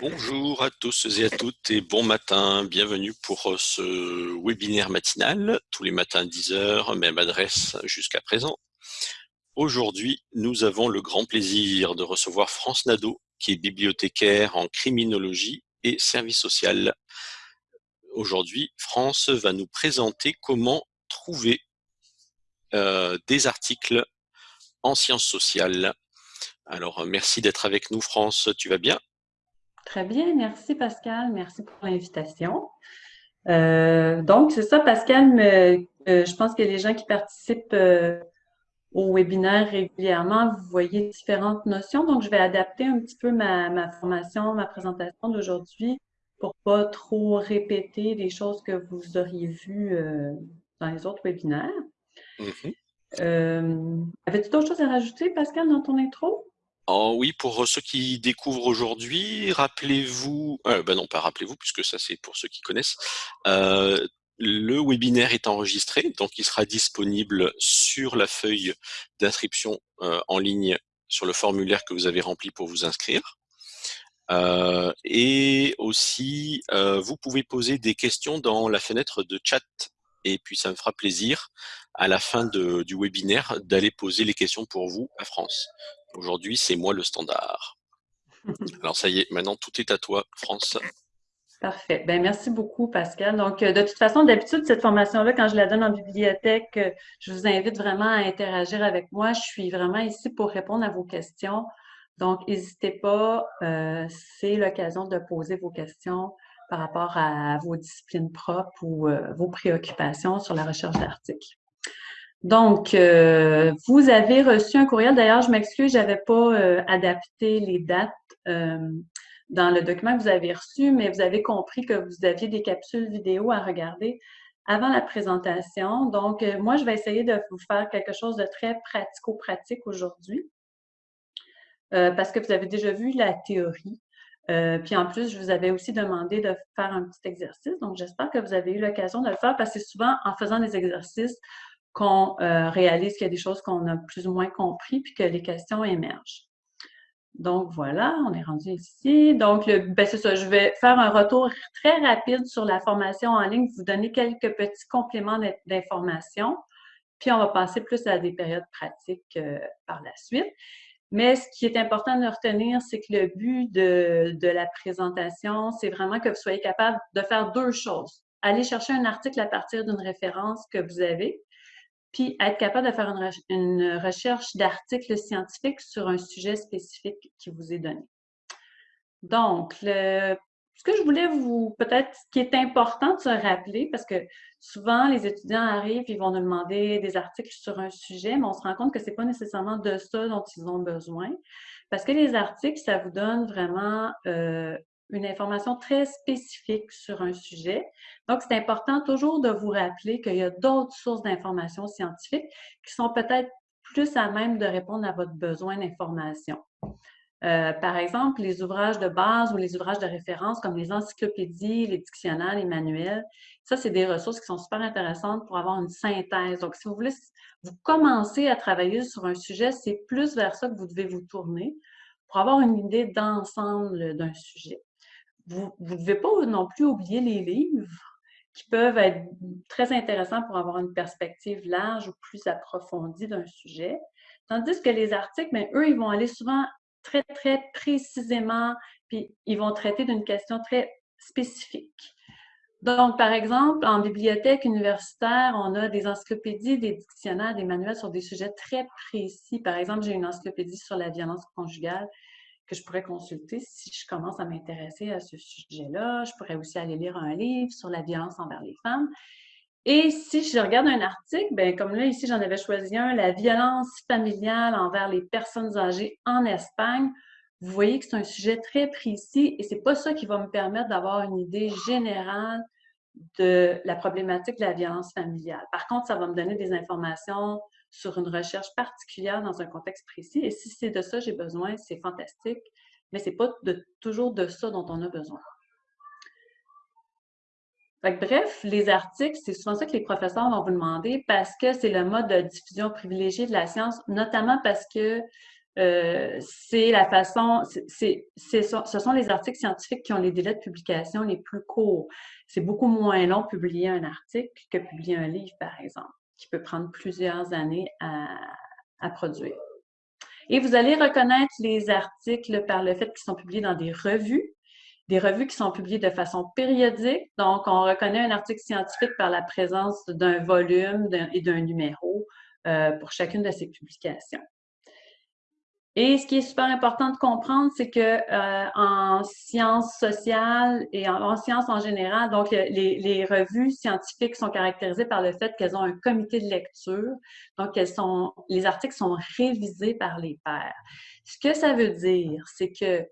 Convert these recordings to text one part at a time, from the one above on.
Bonjour à tous et à toutes et bon matin. Bienvenue pour euh, ce webinaire matinal, tous les matins 10h, même adresse jusqu'à présent. Aujourd'hui, nous avons le grand plaisir de recevoir France Nadeau, qui est bibliothécaire en criminologie et service social. Aujourd'hui, France va nous présenter comment trouver euh, des articles en sciences sociales. Alors, merci d'être avec nous, France. Tu vas bien? Très bien, merci Pascal, merci pour l'invitation. Euh, donc, c'est ça, Pascal, euh, je pense que les gens qui participent euh, au webinaire régulièrement, vous voyez différentes notions, donc je vais adapter un petit peu ma, formation, ma présentation d'aujourd'hui pour pas trop répéter des choses que vous auriez vues dans les autres webinaires. Mm-hmm. Avais-tu d'autres choses à rajouter, Pascal, dans ton intro? Oh oui, pour ceux qui découvrent aujourd'hui, rappelez-vous, euh, ben non pas rappelez-vous puisque ça c'est pour ceux qui connaissent, euh, le webinaire est enregistré, donc il sera disponible sur la feuille d'inscription euh, en ligne sur le formulaire que vous avez rempli pour vous inscrire. et aussi, vous pouvez poser des questions dans la fenêtre de chat et puis ça me fera plaisir à la fin du webinaire d'aller poser les questions pour vous à France. Aujourd'hui, c'est moi le standard. Alors ça y est, maintenant tout est à toi, France. Parfait. Ben, merci beaucoup, Pascal. Donc, euh, de toute façon, d'habitude, cette formation-là, quand je la donne en bibliothèque, euh, je vous invite vraiment à interagir avec moi. Je suis vraiment ici pour répondre à vos questions. Donc, n'hésitez pas, euh, c'est l'occasion de poser vos questions par rapport à vos disciplines propres ou vos préoccupations sur la recherche d'articles. Donc, euh, vous avez reçu un courriel. D'ailleurs, je m'excuse, je n'avais pas euh, adapté les dates euh, dans le document que vous avez reçu, mais vous avez compris que vous aviez des capsules vidéo à regarder avant la présentation. Donc, moi, je vais essayer de vous faire quelque chose de très pratico-pratique aujourd'hui parce que vous avez déjà vu la théorie. puis en plus, je vous avais aussi demandé de faire un petit exercice. Donc, j'espère que vous avez eu l'occasion de le faire parce que souvent, en faisant des exercices, qu'on euh, réalise qu'il y a des choses qu'on a plus ou moins compris, puis que les questions émergent. Donc voilà, on est rendu ici. Donc, ben c'est ça, je vais faire un retour très rapide sur la formation en ligne, vous donner quelques petits compléments d'information, puis on va passer plus à des périodes pratiques euh, par la suite. Mais ce qui est important de retenir, c'est que le but de, de la présentation, c'est vraiment que vous soyez capable de faire deux choses. Aller chercher un article à partir d'une référence que vous avez, puis être capable de faire une, recherche d'articles scientifiques sur un sujet spécifique qui vous est donné. Donc, ce que je voulais vous, peut-être, ce qui est important de se rappeler, parce que souvent, les étudiants arrivent, ils vont nous demander des articles sur un sujet, mais on se rend compte que ce n'est pas nécessairement de ça dont ils ont besoin. Parce que les articles, ça vous donne vraiment euh, une information très spécifique sur un sujet. Donc, c'est important toujours de vous rappeler qu'il y a d'autres sources d'informations scientifiques qui sont peut-être plus à même de répondre à votre besoin d'information. Euh, par exemple, les ouvrages de base ou les ouvrages de référence comme les encyclopédies, les dictionnaires, les manuels, ça, c'est des ressources qui sont super intéressantes pour avoir une synthèse. Donc, si vous voulez vous commencer à travailler sur un sujet, c'est plus vers ça que vous devez vous tourner pour avoir une idée d'ensemble d'un sujet vous ne devez pas non plus oublier les livres qui peuvent être très intéressants pour avoir une perspective large ou plus approfondie d'un sujet. Tandis que les articles, ben, eux, ils vont aller souvent très, très précisément, puis ils vont traiter d'une question très spécifique. Donc, par exemple, en bibliothèque universitaire, on a des encyclopédies, des dictionnaires, des manuels sur des sujets très précis. Par exemple, j'ai une encyclopédie sur la violence conjugale que je pourrais consulter si je commence à m'intéresser à ce sujet-là. Je pourrais aussi aller lire un livre sur la violence envers les femmes. Et si je regarde un article, ben comme là, ici, j'en avais choisi un, La violence familiale envers les personnes âgées en Espagne. Vous voyez que c'est un sujet très précis et c'est pas ça qui va me permettre d'avoir une idée générale de la problématique de la violence familiale. Par contre, ça va me donner des informations sur une recherche particulière dans un contexte précis. Et si c'est de ça j'ai besoin, c'est fantastique, mais ce n'est pas toujours de ça dont on a besoin. bref, les articles, c'est souvent ça que les professeurs vont vous demander parce que c'est le mode de diffusion privilégié de la science, notamment parce que euh, c'est la façon, c'est, ce sont les articles scientifiques qui ont les délais de publication les plus courts. C'est beaucoup moins long publier un article que publier un livre, par exemple, qui peut prendre plusieurs années à, produire. Et vous allez reconnaître les articles par le fait qu'ils sont publiés dans des revues, des revues qui sont publiées de façon périodique. Donc, on reconnaît un article scientifique par la présence d'un volume et d'un numéro euh, pour chacune de ces publications. Et ce qui est super important de comprendre, c'est que euh, en sciences sociales et en, sciences en général, donc les, les, revues scientifiques sont caractérisées par le fait qu'elles ont un comité de lecture. Donc, elles sont, les articles sont révisés par les pairs. Ce que ça veut dire, c'est que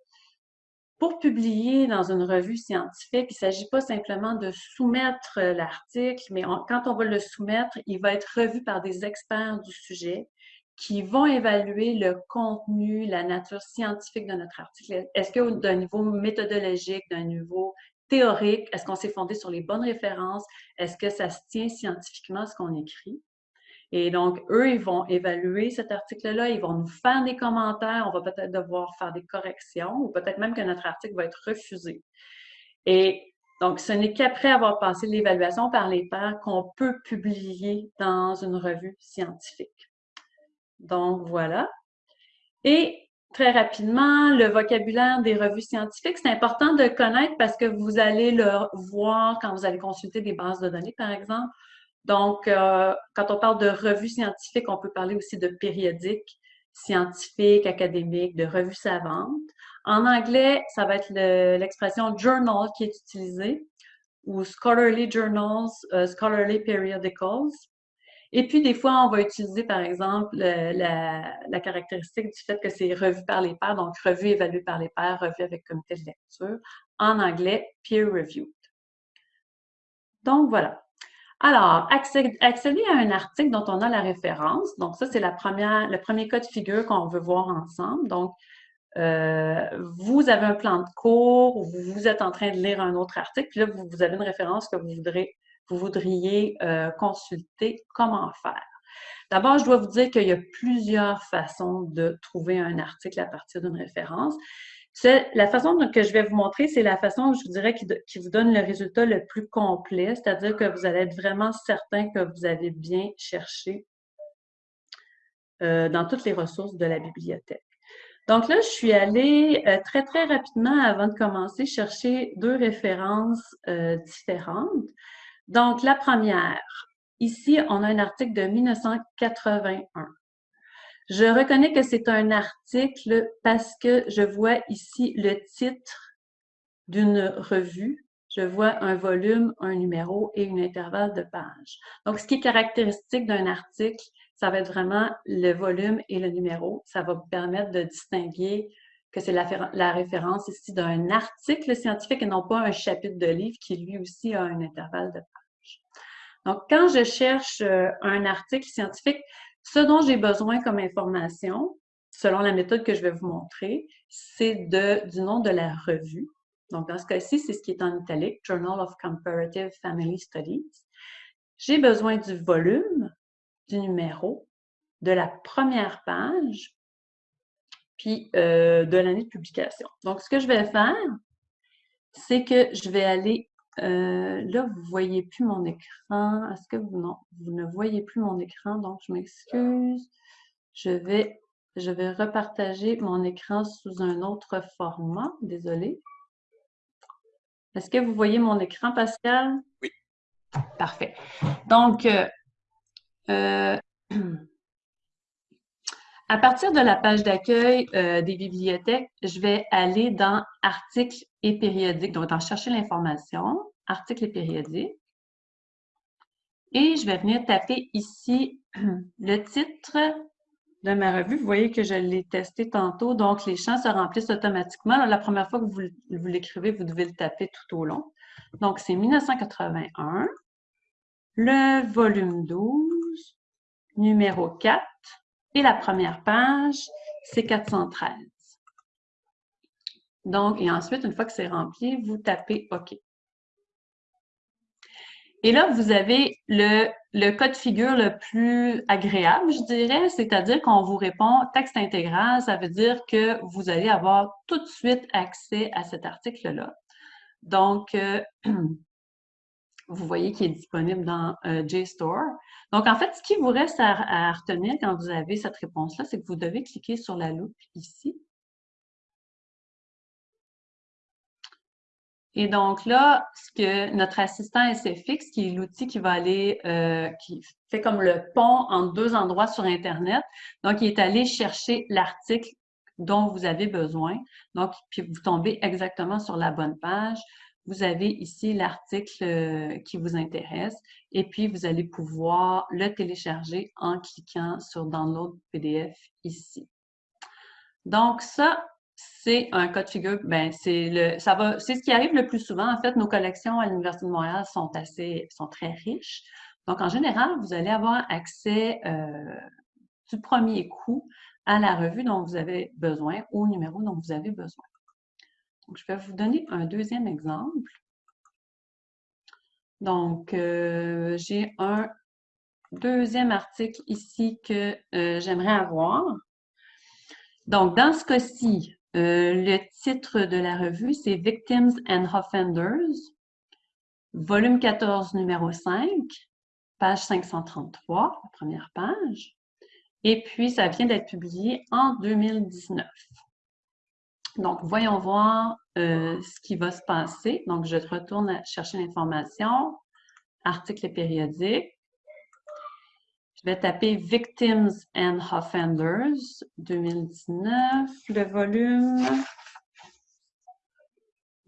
pour publier dans une revue scientifique, il ne s'agit pas simplement de soumettre l'article, mais quand on va le soumettre, il va être revu par des experts du sujet qui vont évaluer le contenu, la nature scientifique de notre article. Est-ce que d'un niveau méthodologique, d'un niveau théorique, est-ce qu'on s'est fondé sur les bonnes références? Est-ce que ça se tient scientifiquement ce qu'on écrit? Et donc, eux, ils vont évaluer cet article-là, ils vont nous faire des commentaires, on va peut-être devoir faire des corrections ou peut-être même que notre article va être refusé. Et donc, ce n'est qu'après avoir passé l'évaluation par les pairs qu'on peut publier dans une revue scientifique. Donc, voilà. Et très rapidement, le vocabulaire des revues scientifiques, c'est important de connaître parce que vous allez le voir quand vous allez consulter des bases de données, par exemple. Donc, euh, quand on parle de revues scientifiques, on peut parler aussi de périodiques scientifiques, académiques, de revues savantes. En anglais, ça va être l'expression journal qui est utilisée ou scholarly journals, euh, scholarly periodicals. Et puis, des fois, on va utiliser, par exemple, la, caractéristique du fait que c'est revu par les pairs, donc revu évalué par les pairs, revu avec comité de lecture. En anglais, peer-reviewed. Donc, voilà. Alors, accéder à un article dont on a la référence. Donc, ça, c'est le premier cas de figure qu'on veut voir ensemble. Donc, euh, vous avez un plan de cours, vous êtes en train de lire un autre article, puis là, vous avez une référence que vous voudrez voudriez euh, consulter comment faire. D'abord, je dois vous dire qu'il y a plusieurs façons de trouver un article à partir d'une référence. La façon que je vais vous montrer, c'est la façon, je vous dirais, qui, vous donne le résultat le plus complet, c'est-à-dire que vous allez être vraiment certain que vous avez bien cherché euh, dans toutes les ressources de la bibliothèque. Donc là, je suis allée euh, très, très rapidement, avant de commencer, chercher deux références différentes. Donc, la première, ici, on a un article de 1981. Je reconnais que c'est un article parce que je vois ici le titre d'une revue. Je vois un volume, un numéro et une intervalle de page. Donc, ce qui est caractéristique d'un article, ça va être vraiment le volume et le numéro. Ça va vous permettre de distinguer que c'est la, référence ici d'un article scientifique et non pas un chapitre de livre qui lui aussi a un intervalle de page. Donc, quand je cherche euh, un article scientifique, ce dont j'ai besoin comme information, selon la méthode que je vais vous montrer, c'est du nom de la revue. Donc, dans ce cas-ci, c'est ce qui est en italique, Journal of Comparative Family Studies. J'ai besoin du volume, du numéro, de la première page puis euh, de l'année de publication. Donc, ce que je vais faire, c'est que je vais aller, euh, là, vous ne voyez plus mon écran. Est-ce que vous, non, vous ne voyez plus mon écran, donc je m'excuse. Je vais, je vais repartager mon écran sous un autre format. Désolée. Est-ce que vous voyez mon écran, Pascal? Oui. Parfait. Donc, euh, À partir de la page d'accueil euh, des bibliothèques, je vais aller dans articles et périodiques, donc dans chercher l'information, articles et périodiques. Et je vais venir taper ici le titre de ma revue. Vous voyez que je l'ai testé tantôt, donc les champs se remplissent automatiquement. La première fois que vous, vous l'écrivez, vous devez le taper tout au long. Donc, c'est 1981, le volume 12, numéro 4, et la première page, c'est 413. Donc, et ensuite, une fois que c'est rempli, vous tapez OK. Et là, vous avez le le cas de figure le plus agréable, je dirais, c'est-à-dire qu'on vous répond texte intégral, ça veut dire que vous allez avoir tout de suite accès à cet article-là. Donc, euh, vous voyez qu'il est disponible dans euh, JSTOR. Donc, en fait, ce qui vous reste à retenir quand vous avez cette réponse-là, c'est que vous devez cliquer sur la loupe ici Et donc là, ce que notre assistant SFX, qui est l'outil qui va aller, euh, qui fait comme le pont entre deux endroits sur Internet, donc il est allé chercher l'article dont vous avez besoin. Donc, puis vous tombez exactement sur la bonne page. Vous avez ici l'article euh, qui vous intéresse et puis vous allez pouvoir le télécharger en cliquant sur Download PDF ici. Donc ça, c'est un cas de figure, ben c'est ce qui arrive le plus souvent. En fait, nos collections à l'Université de Montréal sont assez, sont très riches. Donc, en général, vous allez avoir accès euh, du premier coup à la revue dont vous avez besoin, au numéro dont vous avez besoin. Je vais vous donner un deuxième exemple. Donc, euh, j'ai un deuxième article ici que euh, j'aimerais avoir. Donc, dans ce cas-ci, euh, le titre de la revue, c'est Victims and Offenders, volume 14, numéro 5, page 533, la première page. Et puis, ça vient d'être publié en 2019. Donc, voyons voir euh, ce qui va se passer. Donc, je retourne à chercher l'information, article périodique. Je vais taper Victims and Offenders 2019, le volume,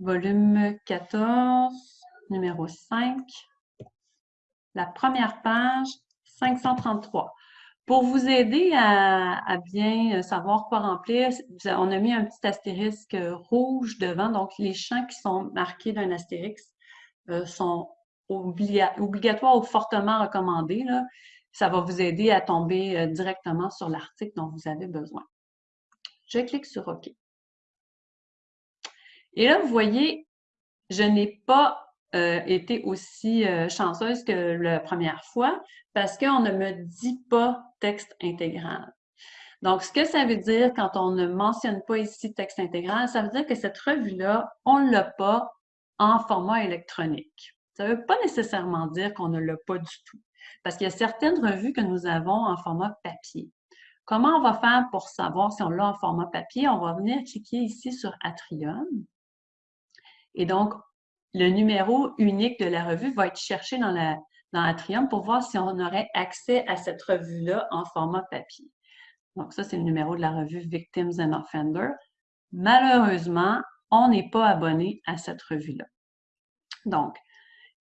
volume 14, numéro 5, la première page, 533. Pour vous aider à, bien savoir quoi remplir, on a mis un petit astérisque rouge devant, donc les champs qui sont marqués d'un astérisque euh, sont obligatoires ou fortement recommandés. Ça va vous aider à tomber euh, directement sur l'article dont vous avez besoin. Je clique sur OK. Et là, vous voyez, je n'ai pas euh, été aussi euh, chanceuse que la première fois parce qu'on ne me dit pas texte intégral. Donc, ce que ça veut dire quand on ne mentionne pas ici texte intégral, ça veut dire que cette revue-là, on ne l'a pas en format électronique. Ça ne veut pas nécessairement dire qu'on ne l'a pas du tout. Parce qu'il y a certaines revues que nous avons en format papier. Comment on va faire pour savoir si on l'a en format papier? On va venir cliquer ici sur Atrium. Et donc, le numéro unique de la revue va être cherché dans, la, Atrium pour voir si on aurait accès à cette revue-là en format papier. Donc, ça, c'est le numéro de la revue Victims and Offenders. Malheureusement, on n'est pas abonné à cette revue-là. Donc,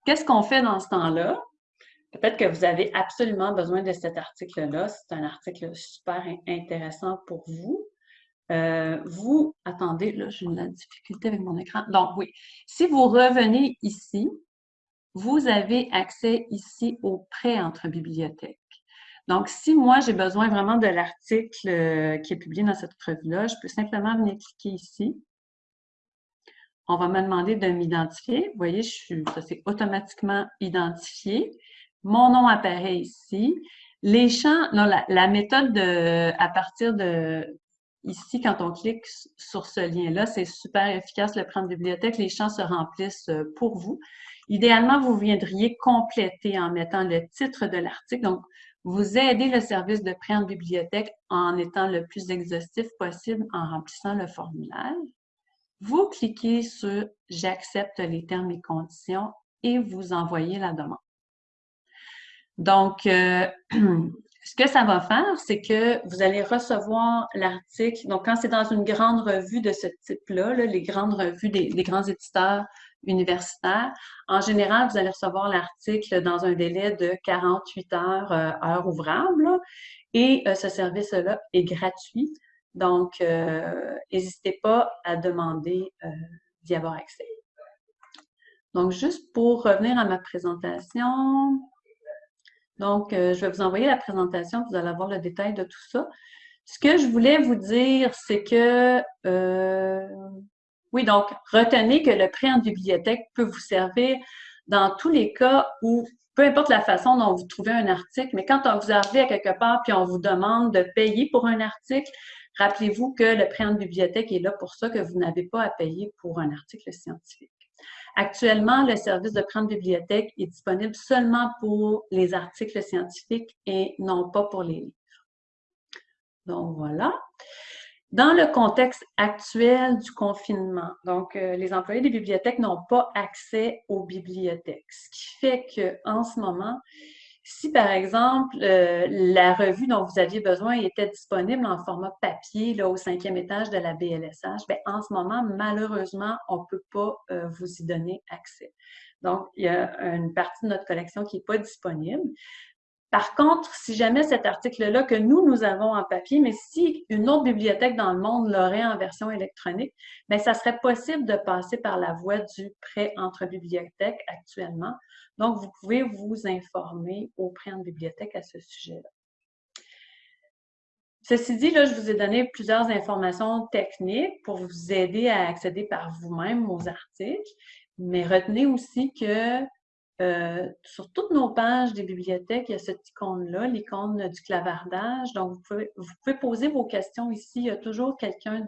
qu'est-ce qu'on fait dans ce temps-là? Peut-être que vous avez absolument besoin de cet article-là. C'est un article super intéressant pour vous. Euh, vous, attendez, là, j'ai une difficulté avec mon écran. Donc, oui, si vous revenez ici, vous avez accès ici au prêt entre bibliothèques. Donc, si moi, j'ai besoin vraiment de l'article euh, qui est publié dans cette revue-là, je peux simplement venir cliquer ici. On va me demander de m'identifier. Vous voyez, je suis, ça s'est automatiquement identifié. Mon nom apparaît ici. Les champs, non, la, méthode de, à partir de ici, quand on clique sur ce lien-là, c'est super efficace, le prendre bibliothèque. Les champs se remplissent euh, pour vous. Idéalement, vous viendriez compléter en mettant le titre de l'article. Donc, vous aidez le service de prêt bibliothèque en étant le plus exhaustif possible en remplissant le formulaire. Vous cliquez sur « J'accepte les termes et conditions » et vous envoyez la demande. Donc, euh, ce que ça va faire, c'est que vous allez recevoir l'article. Donc, quand c'est dans une grande revue de ce type-là, les grandes revues des, grands éditeurs universitaires, en général, vous allez recevoir l'article dans un délai de 48 heures, euh, heures ouvrables. et euh, ce service-là est gratuit. Donc, n'hésitez pas à demander d'y avoir accès. Donc, juste pour revenir à ma présentation, donc, euh, je vais vous envoyer la présentation, vous allez avoir le détail de tout ça. Ce que je voulais vous dire, c'est que, euh, oui, donc, retenez que le prêt en bibliothèque peut vous servir dans tous les cas où peu importe la façon dont vous trouvez un article, mais quand vous arrivez à quelque part puis on vous demande de payer pour un article, rappelez-vous que le prêt en bibliothèque est là pour ça, que vous n'avez pas à payer pour un article scientifique. Actuellement, le service de en bibliothèque est disponible seulement pour les articles scientifiques et non pas pour les livres. Donc, voilà. Dans le contexte actuel du confinement, donc euh, les employés des bibliothèques n'ont pas accès aux bibliothèques, ce qui fait qu'en ce moment, si par exemple euh, la revue dont vous aviez besoin était disponible en format papier là, au cinquième étage de la BLSH, bien, en ce moment, malheureusement, on ne peut pas euh, vous y donner accès. Donc, il y a une partie de notre collection qui n'est pas disponible. Par contre, si jamais cet article-là que nous, nous avons en papier, mais si une autre bibliothèque dans le monde l'aurait en version électronique, bien, ça serait possible de passer par la voie du prêt entre bibliothèques actuellement. Donc, vous pouvez vous informer au prêt en bibliothèque à ce sujet-là. Ceci dit, là, je vous ai donné plusieurs informations techniques pour vous aider à accéder par vous-même aux articles, mais retenez aussi que euh, sur toutes nos pages des bibliothèques, il y a cette icône-là, l'icône du clavardage. Donc, vous pouvez, poser vos questions ici. Il y a toujours quelqu'un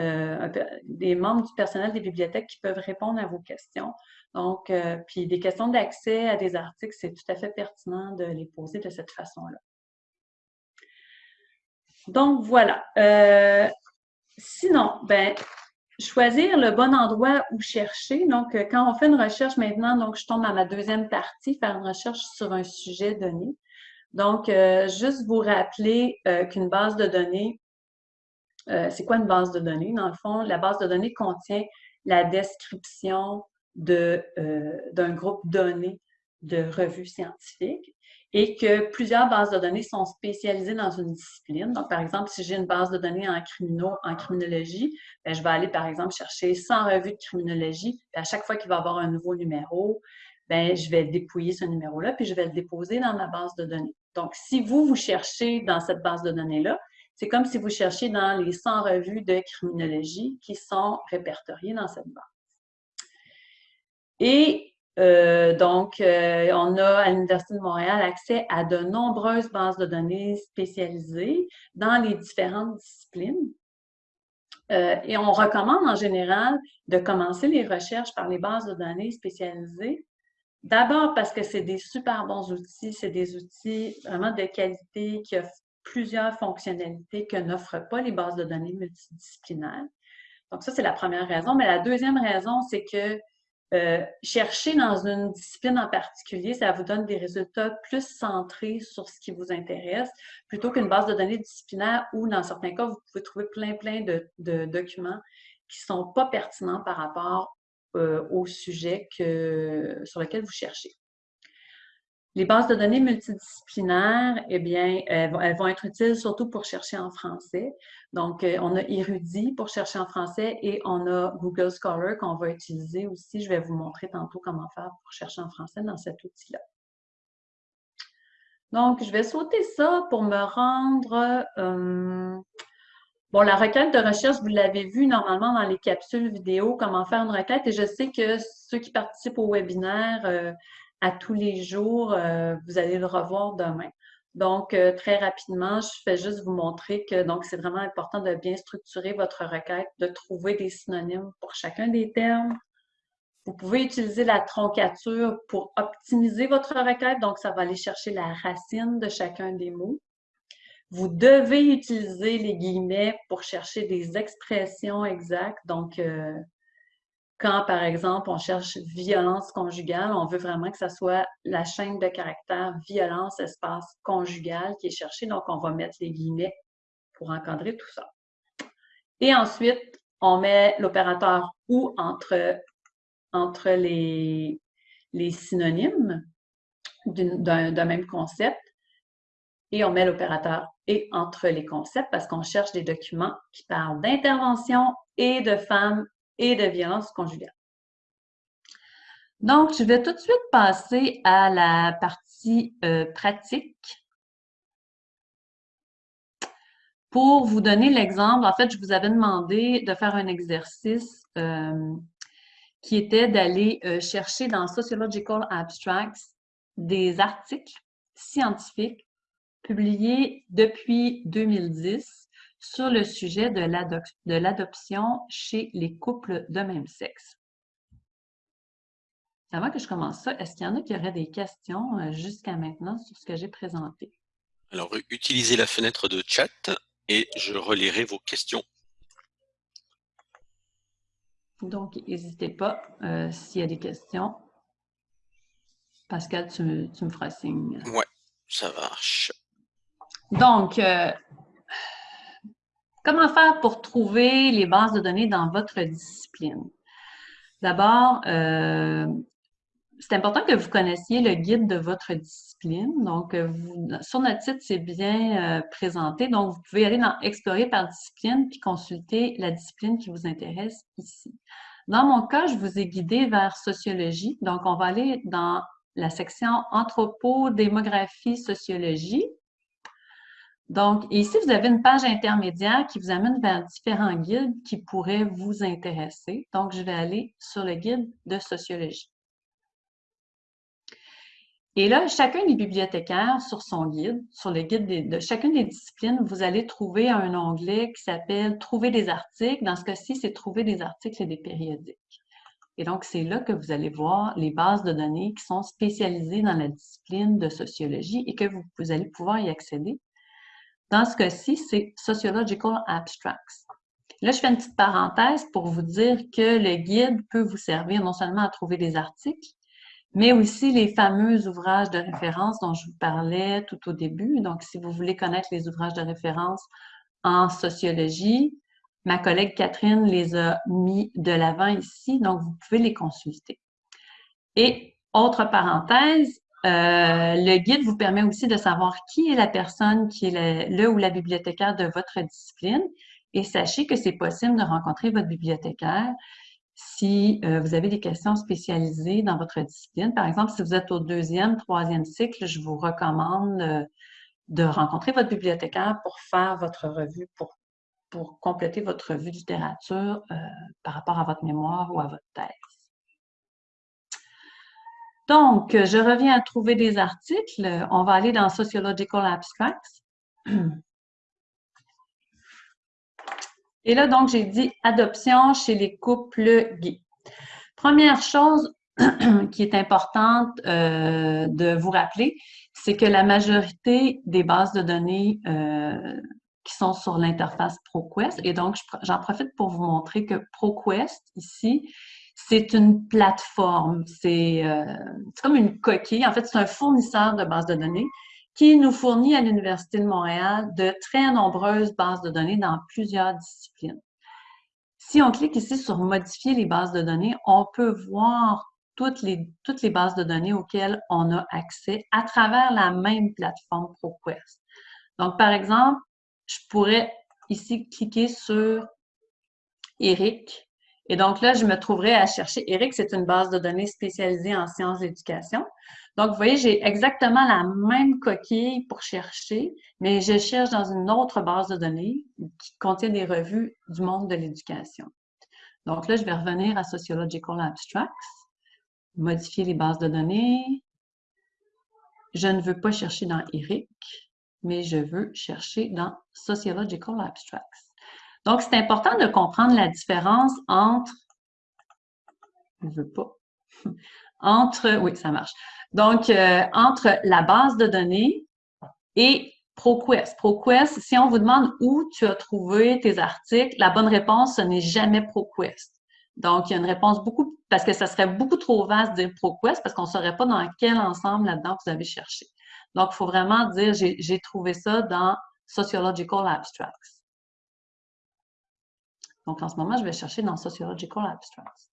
euh, des membres du personnel des bibliothèques qui peuvent répondre à vos questions. Donc, euh, puis des questions d'accès à des articles, c'est tout à fait pertinent de les poser de cette façon-là. Donc, voilà. sinon, ben, choisir le bon endroit où chercher. Donc, euh, quand on fait une recherche maintenant, donc je tombe à ma deuxième partie, faire une recherche sur un sujet donné. Donc, euh, juste vous rappeler euh, qu'une base de données, c'est quoi une base de données? Dans le fond, la base de données contient la description d'un groupe donné de revues scientifiques et que plusieurs bases de données sont spécialisées dans une discipline. Donc, par exemple, si j'ai une base de données en, criminologie, ben, je vais aller, par exemple, chercher 100 revues de criminologie. à chaque fois qu'il va y avoir un nouveau numéro, ben, je vais dépouiller ce numéro-là, puis je vais le déposer dans ma base de données. Donc, si vous, vous cherchez dans cette base de données-là, c'est comme si vous cherchiez dans les 100 revues de criminologie qui sont répertoriées dans cette base. Et euh, donc, euh, on a à l'Université de Montréal accès à de nombreuses bases de données spécialisées dans les différentes disciplines. Euh, et on recommande en général de commencer les recherches par les bases de données spécialisées. D'abord parce que c'est des super bons outils, c'est des outils vraiment de qualité qui offrent plusieurs fonctionnalités que n'offrent pas les bases de données multidisciplinaires. Donc ça, c'est la première raison. Mais la deuxième raison, c'est que euh, chercher dans une discipline en particulier, ça vous donne des résultats plus centrés sur ce qui vous intéresse, plutôt qu'une base de données disciplinaire où, dans certains cas, vous pouvez trouver plein, plein de, documents qui ne sont pas pertinents par rapport euh, au sujet sur lequel vous cherchez. Les bases de données multidisciplinaires, eh bien, elles vont, être utiles surtout pour chercher en français. Donc, euh, on a Erudit pour chercher en français et on a Google Scholar qu'on va utiliser aussi. Je vais vous montrer tantôt comment faire pour chercher en français dans cet outil-là. Donc, je vais sauter ça pour me rendre... Euh, bon, la requête de recherche, vous l'avez vu normalement dans les capsules vidéo, comment faire une requête. Et je sais que ceux qui participent au webinaire... Euh, à tous les jours, euh, vous allez le revoir demain. Donc, euh, très rapidement, je fais juste vous montrer que donc c'est vraiment important de bien structurer votre requête, de trouver des synonymes pour chacun des termes. Vous pouvez utiliser la troncature pour optimiser votre requête, donc ça va aller chercher la racine de chacun des mots. Vous devez utiliser les guillemets pour chercher des expressions exactes, donc euh, quand, par exemple, on cherche violence conjugale, on veut vraiment que ça soit la chaîne de caractère violence espace conjugale qui est cherchée. Donc, on va mettre les guillemets pour encadrer tout ça. Et ensuite, on met l'opérateur ou entre, entre les, les synonymes d'un même concept et on met l'opérateur et entre les concepts parce qu'on cherche des documents qui parlent d'intervention et de femmes et de violence conjugale. Donc, je vais tout de suite passer à la partie euh, pratique. Pour vous donner l'exemple, en fait, je vous avais demandé de faire un exercice euh, qui était d'aller euh, chercher dans Sociological Abstracts des articles scientifiques publiés depuis 2010 sur le sujet de l'adoption chez les couples de même sexe. Avant que je commence ça, est-ce qu'il y en a qui auraient des questions euh, jusqu'à maintenant sur ce que j'ai présenté? Alors, utilisez la fenêtre de chat et je relirai vos questions. Donc, n'hésitez pas euh, s'il y a des questions. Pascal, tu, me feras signe. Ouais, ça marche. Donc, euh, comment faire pour trouver les bases de données dans votre discipline? D'abord, euh, c'est important que vous connaissiez le guide de votre discipline. Donc, sur notre site, c'est bien présenté. Donc, vous pouvez aller dans Explorer par discipline puis consulter la discipline qui vous intéresse ici. Dans mon cas, je vous ai guidé vers sociologie. Donc, on va aller dans la section anthropo, démographie, sociologie. Donc, ici, vous avez une page intermédiaire qui vous amène vers différents guides qui pourraient vous intéresser. Donc, je vais aller sur le guide de sociologie. Et là, chacun des bibliothécaires, sur son guide, sur le guide de, chacune des disciplines, vous allez trouver un onglet qui s'appelle « Trouver des articles ». Dans ce cas-ci, c'est « Trouver des articles et des périodiques ». Et donc, c'est là que vous allez voir les bases de données qui sont spécialisées dans la discipline de sociologie et que vous, vous allez pouvoir y accéder. Dans ce cas-ci, c'est Sociological Abstracts. Là, je fais une petite parenthèse pour vous dire que le guide peut vous servir non seulement à trouver des articles, mais aussi les fameux ouvrages de référence dont je vous parlais tout au début. Donc, si vous voulez connaître les ouvrages de référence en sociologie, ma collègue Catherine les a mis de l'avant ici, donc vous pouvez les consulter. Et autre parenthèse, euh, le guide vous permet aussi de savoir qui est la personne qui est le, ou la bibliothécaire de votre discipline. Et sachez que c'est possible de rencontrer votre bibliothécaire si euh, vous avez des questions spécialisées dans votre discipline. Par exemple, si vous êtes au deuxième, troisième cycle, je vous recommande euh, de rencontrer votre bibliothécaire pour faire votre revue, pour, compléter votre revue de littérature par rapport à votre mémoire ou à votre thèse. Donc, je reviens à trouver des articles. On va aller dans Sociological Abstracts. Et là, donc, j'ai dit adoption chez les couples gays. Première chose qui est importante euh, de vous rappeler, c'est que la majorité des bases de données euh, qui sont sur l'interface ProQuest, et donc j'en profite pour vous montrer que ProQuest, ici, c'est une plateforme, c'est euh, comme une coquille, en fait, c'est un fournisseur de bases de données qui nous fournit à l'Université de Montréal de très nombreuses bases de données dans plusieurs disciplines. Si on clique ici sur « Modifier les bases de données », on peut voir toutes les bases de données auxquelles on a accès à travers la même plateforme ProQuest. Donc, par exemple, je pourrais ici cliquer sur Eric. Et donc là, je me trouverai à chercher. Eric, c'est une base de données spécialisée en sciences d'éducation. Donc, vous voyez, j'ai exactement la même coquille pour chercher, mais je cherche dans une autre base de données qui contient des revues du monde de l'éducation. Donc là, je vais revenir à Sociological Abstracts, modifier les bases de données. Je ne veux pas chercher dans ERIC, mais je veux chercher dans Sociological Abstracts. Donc, c'est important de comprendre la différence entre, je veux pas, entre, oui, ça marche, donc, euh, entre la base de données et ProQuest. ProQuest, si on vous demande où tu as trouvé tes articles, la bonne réponse, ce n'est jamais ProQuest. Donc, il y a une réponse beaucoup, parce que ça serait beaucoup trop vaste de dire ProQuest, parce qu'on ne saurait pas dans quel ensemble là-dedans vous avez cherché. Donc, il faut vraiment dire, j'ai trouvé ça dans Sociological Abstracts. Donc, en ce moment, je vais chercher dans Sociological Abstracts.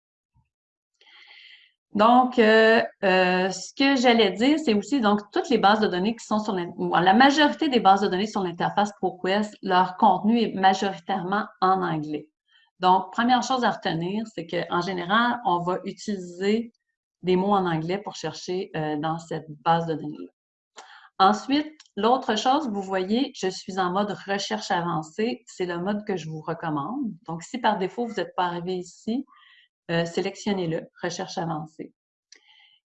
Donc, euh, euh, ce que j'allais dire, c'est aussi donc toutes les bases de données qui sont sur la majorité des bases de données sur l'interface ProQuest, leur contenu est majoritairement en anglais? Donc, première chose à retenir, c'est qu'en général, on va utiliser des mots en anglais pour chercher euh, dans cette base de données-là. Ensuite, l'autre chose, vous voyez, je suis en mode recherche avancée. C'est le mode que je vous recommande. Donc, si par défaut, vous n'êtes pas arrivé ici, euh, sélectionnez-le, recherche avancée.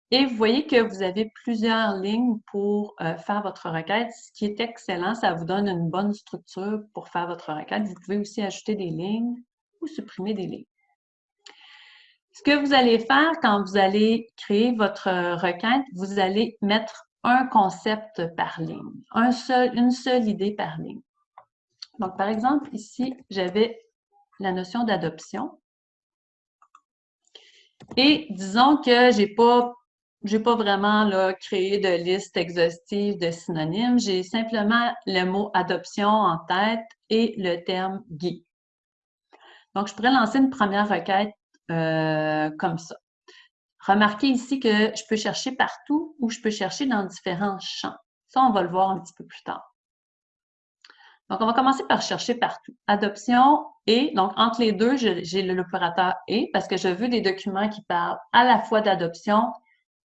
Et vous voyez que vous avez plusieurs lignes pour euh, faire votre requête, ce qui est excellent. Ça vous donne une bonne structure pour faire votre requête. Vous pouvez aussi ajouter des lignes ou supprimer des lignes. Ce que vous allez faire quand vous allez créer votre requête, vous allez mettre un concept par ligne, une seule idée par ligne. Donc, par exemple, ici, j'avais la notion d'adoption. Et disons que j'ai pas pas vraiment créé de liste exhaustive de synonymes. J'ai simplement le mot adoption en tête et le terme gay. Donc, je pourrais lancer une première requête euh, comme ça. Remarquez ici que je peux chercher partout ou je peux chercher dans différents champs. Ça, on va le voir un petit peu plus tard. Donc, on va commencer par chercher partout. Adoption et, donc entre les deux, j'ai l'opérateur et parce que je veux des documents qui parlent à la fois d'adoption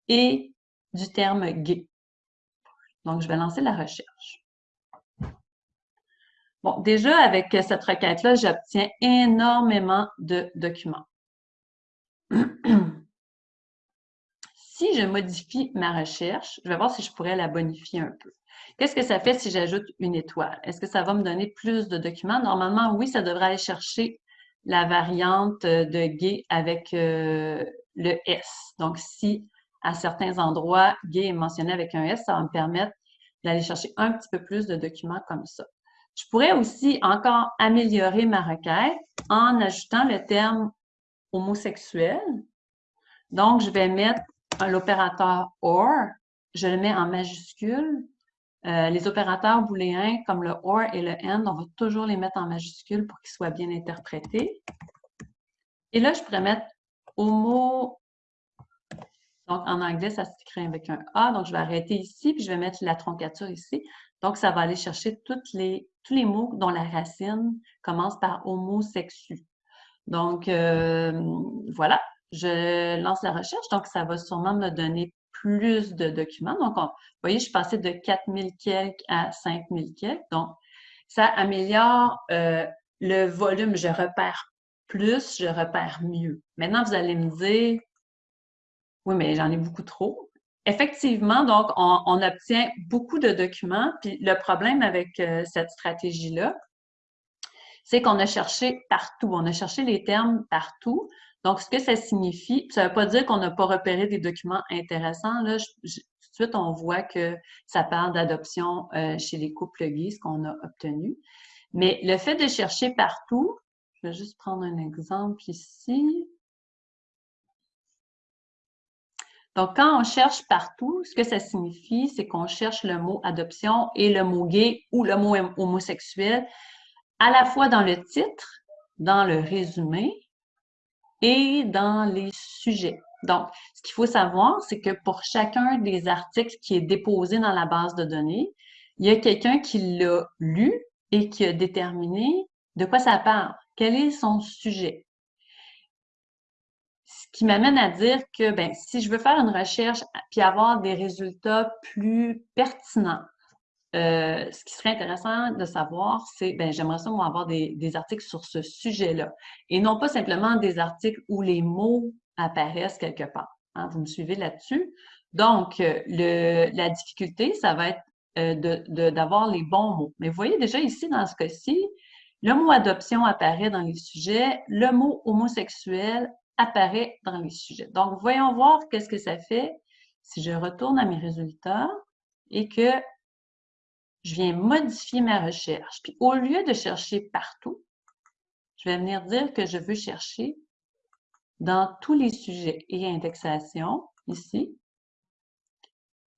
et du terme gay. Donc, je vais lancer la recherche. Bon, déjà, avec cette requête-là, j'obtiens énormément de documents. si je modifie ma recherche, je vais voir si je pourrais la bonifier un peu. Qu'est-ce que ça fait si j'ajoute une étoile? Est-ce que ça va me donner plus de documents? Normalement, oui, ça devrait aller chercher la variante de gay avec euh, le S. Donc, si à certains endroits, gay est mentionné avec un S, ça va me permettre d'aller chercher un petit peu plus de documents comme ça. Je pourrais aussi encore améliorer ma requête en ajoutant le terme homosexuel. Donc, je vais mettre l'opérateur OR, je le mets en majuscule. Euh, les opérateurs booléens comme le OR et le AND, on va toujours les mettre en majuscule pour qu'ils soient bien interprétés. Et là, je pourrais mettre homo donc, en anglais, ça s'écrit avec un A. Donc, je vais arrêter ici, puis je vais mettre la troncature ici. Donc, ça va aller chercher les, tous les mots dont la racine commence par homosexu. Donc, euh, voilà, je lance la recherche. Donc, ça va sûrement me donner plus de documents. Donc, vous voyez, je suis passée de 4000 quelques à 5000 quelques. Donc, ça améliore euh, le volume. Je repère plus, je repère mieux. Maintenant, vous allez me dire, oui, mais j'en ai beaucoup trop. Effectivement, donc, on, obtient beaucoup de documents. Puis le problème avec euh, cette stratégie-là, c'est qu'on a cherché partout. On a cherché les termes partout. Donc, ce que ça signifie, ça ne veut pas dire qu'on n'a pas repéré des documents intéressants. Là, tout de suite, on voit que ça parle d'adoption euh, chez les couples gays, ce qu'on a obtenu. Mais le fait de chercher partout, je vais juste prendre un exemple ici. Donc, quand on cherche partout, ce que ça signifie, c'est qu'on cherche le mot adoption et le mot gay ou le mot homosexuel à la fois dans le titre, dans le résumé et dans les sujets. Donc, ce qu'il faut savoir, c'est que pour chacun des articles qui est déposé dans la base de données, il y a quelqu'un qui l'a lu et qui a déterminé de quoi ça parle, quel est son sujet. Ce qui m'amène à dire que ben, si je veux faire une recherche puis avoir des résultats plus pertinents, euh, ce qui serait intéressant de savoir, c'est, ben, j'aimerais ça, moi, avoir des, articles sur ce sujet-là. Et non pas simplement des articles où les mots apparaissent quelque part. Hein. vous me suivez là-dessus? Donc, euh, le, la difficulté, ça va être euh, d'avoir les bons mots. Mais vous voyez déjà ici, dans ce cas-ci, le mot adoption apparaît dans les sujets, le mot homosexuel apparaît dans les sujets. Donc, voyons voir qu'est-ce que ça fait si je retourne à mes résultats et que je viens modifier ma recherche. Puis, au lieu de chercher partout, je vais venir dire que je veux chercher dans tous les sujets et indexation, ici,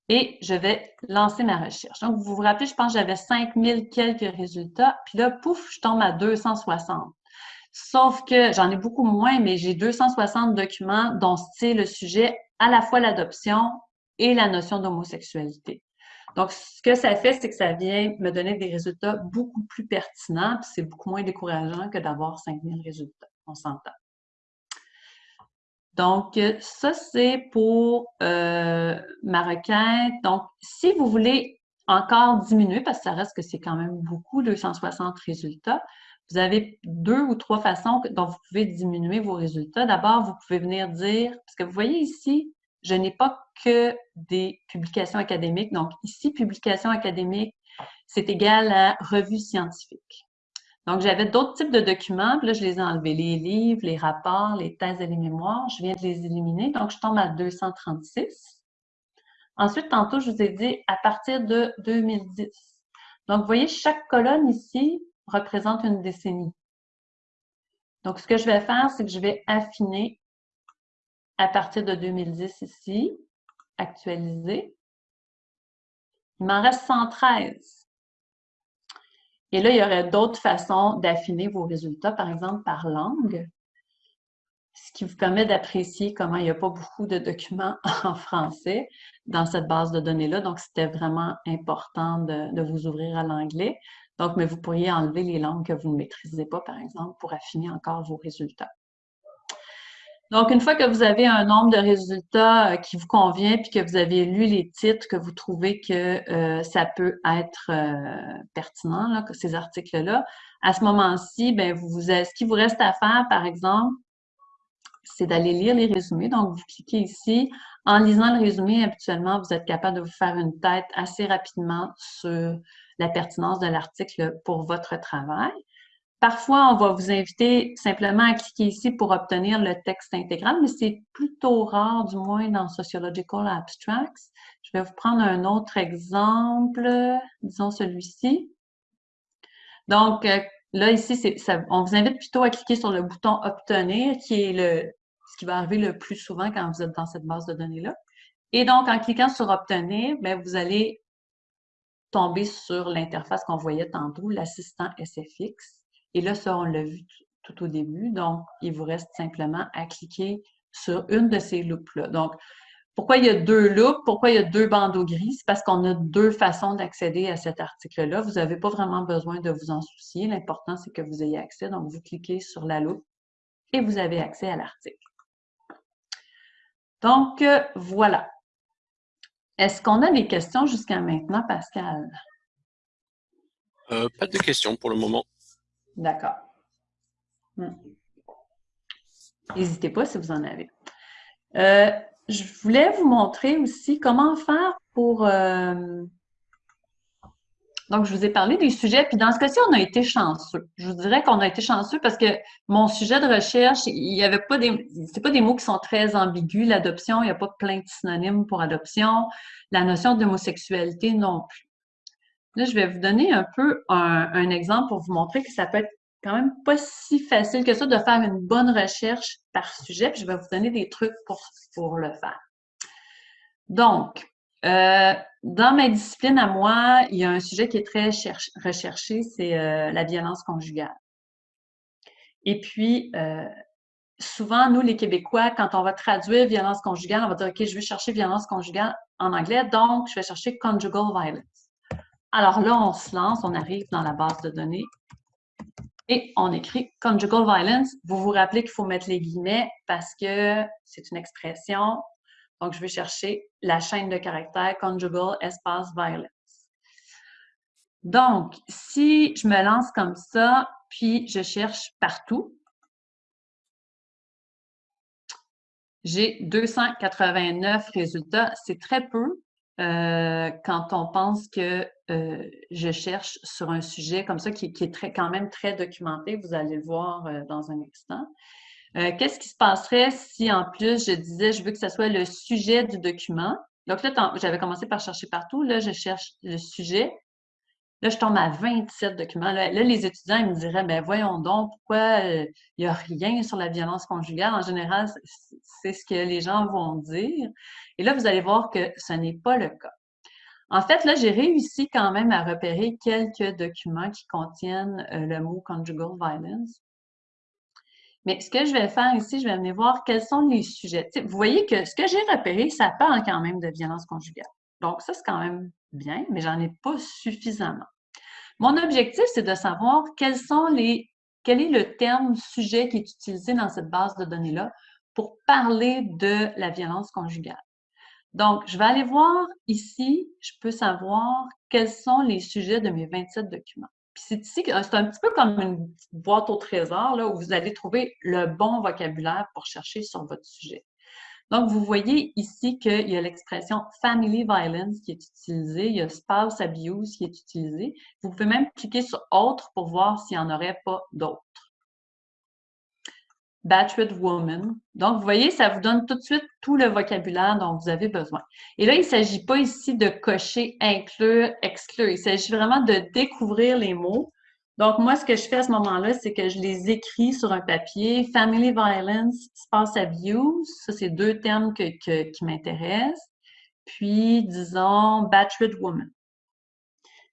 et je vais lancer ma recherche. Donc, vous vous rappelez, je pense que j'avais 5000 quelques résultats, puis là, pouf, je tombe à 260. Sauf que j'en ai beaucoup moins, mais j'ai 260 documents dont c'est le sujet à la fois l'adoption et la notion d'homosexualité. Donc, ce que ça fait, c'est que ça vient me donner des résultats beaucoup plus pertinents, puis c'est beaucoup moins décourageant que d'avoir 5000 résultats. On s'entend. Donc, ça, c'est pour euh, ma requête. Donc, si vous voulez encore diminuer, parce que ça reste que c'est quand même beaucoup, 260 résultats, vous avez deux ou trois façons dont vous pouvez diminuer vos résultats. D'abord, vous pouvez venir dire, parce que vous voyez ici, je n'ai pas que des publications académiques. Donc, ici, publications académiques, c'est égal à revue scientifique. Donc, j'avais d'autres types de documents, puis là, je les ai enlevés. Les livres, les rapports, les thèses et les mémoires, je viens de les éliminer. Donc, je tombe à 236. Ensuite, tantôt, je vous ai dit à partir de 2010. Donc, vous voyez, chaque colonne ici représente une décennie. Donc, ce que je vais faire, c'est que je vais affiner à partir de 2010 ici, actualiser. Il m'en reste 113. Et là, il y aurait d'autres façons d'affiner vos résultats, par exemple par langue, ce qui vous permet d'apprécier comment il n'y a pas beaucoup de documents en français dans cette base de données-là. Donc, c'était vraiment important de, de vous ouvrir à l'anglais. Donc, mais vous pourriez enlever les langues que vous ne maîtrisez pas, par exemple, pour affiner encore vos résultats. Donc, une fois que vous avez un nombre de résultats euh, qui vous convient, puis que vous avez lu les titres, que vous trouvez que euh, ça peut être euh, pertinent, là, ces articles-là, à ce moment-ci, ben, vous, ce qui vous reste à faire, par exemple, c'est d'aller lire les résumés. Donc, vous cliquez ici. En lisant le résumé, habituellement, vous êtes capable de vous faire une tête assez rapidement sur la pertinence de l'article pour votre travail. Parfois, on va vous inviter simplement à cliquer ici pour obtenir le texte intégral, mais c'est plutôt rare, du moins dans Sociological Abstracts. Je vais vous prendre un autre exemple, disons celui-ci. Donc, euh, là, ici, on vous invite plutôt à cliquer sur le bouton « Obtenir », qui est le, ce qui va arriver le plus souvent quand vous êtes dans cette base de données-là. Et donc, en cliquant sur « Obtenir », ben, vous allez tomber sur l'interface qu'on voyait tantôt, l'assistant SFX. Et là, ça, on l'a vu tout, au début. Donc, il vous reste simplement à cliquer sur une de ces loupes-là. Donc, pourquoi il y a deux loupes? Pourquoi il y a deux bandeaux gris? C'est parce qu'on a deux façons d'accéder à cet article-là. Vous n'avez pas vraiment besoin de vous en soucier. L'important, c'est que vous ayez accès. Donc, vous cliquez sur la loupe et vous avez accès à l'article. Donc, euh, voilà. Est-ce qu'on a des questions jusqu'à maintenant, Pascal? Euh, pas de questions pour le moment. D'accord. Hmm. N'hésitez pas si vous en avez. Euh, je voulais vous montrer aussi comment faire pour... Euh, donc, je vous ai parlé des sujets, puis dans ce cas-ci, on a été chanceux. Je vous dirais qu'on a été chanceux parce que mon sujet de recherche, il n'y avait pas des... C'est pas des mots qui sont très ambigus, l'adoption, il n'y a pas plein de synonymes pour adoption. La notion d'homosexualité non plus. Là, je vais vous donner un peu un, exemple pour vous montrer que ça peut être quand même pas si facile que ça de faire une bonne recherche par sujet. Puis je vais vous donner des trucs pour, pour le faire. Donc, euh, dans ma discipline à moi, il y a un sujet qui est très recherché, c'est euh, la violence conjugale. Et puis, euh, souvent, nous, les Québécois, quand on va traduire violence conjugale, on va dire, OK, je vais chercher violence conjugale en anglais, donc je vais chercher conjugal violence. Alors là, on se lance, on arrive dans la base de données et on écrit conjugal violence. Vous vous rappelez qu'il faut mettre les guillemets parce que c'est une expression. Donc, je vais chercher la chaîne de caractères conjugal espace violence. Donc, si je me lance comme ça, puis je cherche partout, j'ai 289 résultats. C'est très peu euh, quand on pense que euh, je cherche sur un sujet comme ça qui, est très, quand même très documenté. Vous allez le voir euh, dans un instant. Qu'est-ce qui se passerait si en plus je disais je veux que ce soit le sujet du document? Donc là, j'avais commencé par chercher partout. Là, je cherche le sujet. Là, je tombe à 27 documents. Là, les étudiants ils me diraient, ben voyons donc, pourquoi euh, il n'y a rien sur la violence conjugale? En général, c'est ce que les gens vont dire. Et là, vous allez voir que ce n'est pas le cas. En fait, là, j'ai réussi quand même à repérer quelques documents qui contiennent euh, le mot conjugal violence. Mais ce que je vais faire ici, je vais venir voir quels sont les sujets. vous voyez que ce que j'ai repéré, ça parle quand même de violence conjugale. Donc, ça, c'est quand même bien, mais j'en ai pas suffisamment. Mon objectif, c'est de savoir quels sont les, quel est le terme sujet qui est utilisé dans cette base de données-là pour parler de la violence conjugale. Donc, je vais aller voir ici, je peux savoir quels sont les sujets de mes 27 documents. Puis c'est ici, c'est un petit peu comme une boîte au trésor, là, où vous allez trouver le bon vocabulaire pour chercher sur votre sujet. Donc, vous voyez ici qu'il y a l'expression family violence qui est utilisée, il y a spouse abuse qui est utilisé. Vous pouvez même cliquer sur autre pour voir s'il n'y en aurait pas d'autres. Battered woman. Donc, vous voyez, ça vous donne tout de suite tout le vocabulaire dont vous avez besoin. Et là, il ne s'agit pas ici de cocher inclure, exclure. Il s'agit vraiment de découvrir les mots donc, moi, ce que je fais à ce moment-là, c'est que je les écris sur un papier. Family violence, spouse abuse, ça, c'est deux termes qui m'intéressent. Puis, disons, battered woman.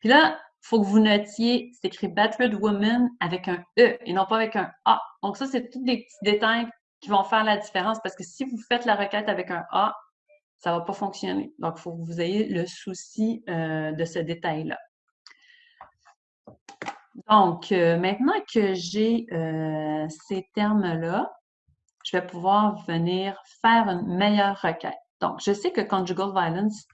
Puis là, il faut que vous notiez, c'est écrit battered woman avec un E et non pas avec un A. Donc, ça, c'est tous des petits détails qui vont faire la différence parce que si vous faites la requête avec un A, ça ne va pas fonctionner. Donc, il faut que vous ayez le souci euh, de ce détail-là. Donc, euh, maintenant que j'ai euh, ces termes-là, je vais pouvoir venir faire une meilleure requête. Donc, je sais que conjugal violence,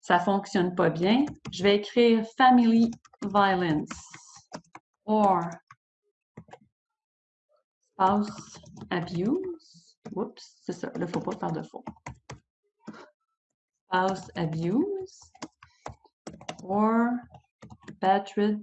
ça ne fonctionne pas bien. Je vais écrire family violence or spouse abuse. Oups, c'est ça, il ne faut pas faire de faux. Spouse abuse or battered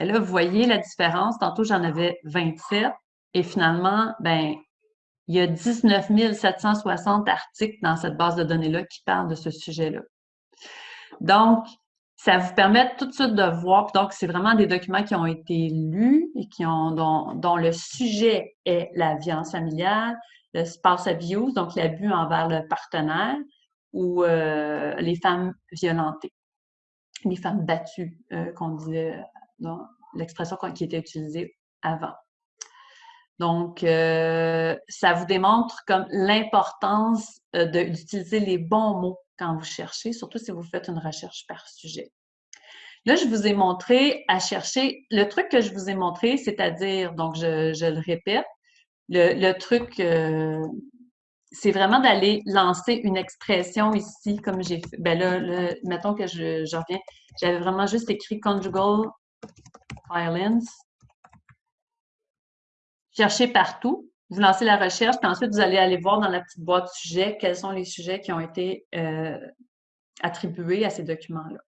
et là, vous voyez la différence. Tantôt, j'en avais 27 et finalement, ben, il y a 19 760 articles dans cette base de données-là qui parlent de ce sujet-là. Donc, ça vous permet tout de suite de voir. Donc, c'est vraiment des documents qui ont été lus et qui ont, dont, dont le sujet est la violence familiale, le spouse abuse, donc l'abus envers le partenaire, ou euh, les femmes violentées, les femmes battues, euh, qu'on disait dans l'expression qui était utilisée avant. Donc, euh, ça vous démontre comme l'importance d'utiliser les bons mots quand vous cherchez, surtout si vous faites une recherche par sujet. Là, je vous ai montré à chercher, le truc que je vous ai montré, c'est-à-dire, donc je, je, le répète, le, truc, euh, c'est vraiment d'aller lancer une expression ici, comme j'ai fait. Ben là, mettons que je, reviens, j'avais vraiment juste écrit conjugal violence. Cherchez partout. Vous lancez la recherche, puis ensuite, vous allez aller voir dans la petite boîte sujet quels sont les sujets qui ont été euh, attribués à ces documents-là.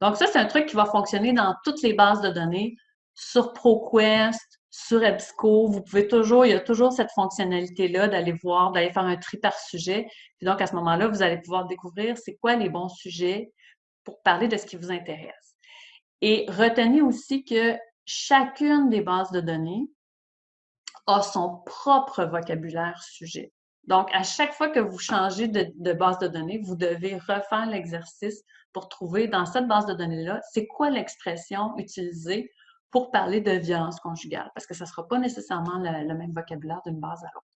Donc, ça, c'est un truc qui va fonctionner dans toutes les bases de données, sur ProQuest, sur EBSCO, vous pouvez toujours, il y a toujours cette fonctionnalité-là d'aller voir, d'aller faire un tri par sujet. Puis donc, à ce moment-là, vous allez pouvoir découvrir c'est quoi les bons sujets pour parler de ce qui vous intéresse. Et retenez aussi que chacune des bases de données a son propre vocabulaire sujet. Donc, à chaque fois que vous changez de, de base de données, vous devez refaire l'exercice pour trouver dans cette base de données-là, c'est quoi l'expression utilisée pour parler de violence conjugale, parce que ça ne sera pas nécessairement le, même vocabulaire d'une base à l'autre.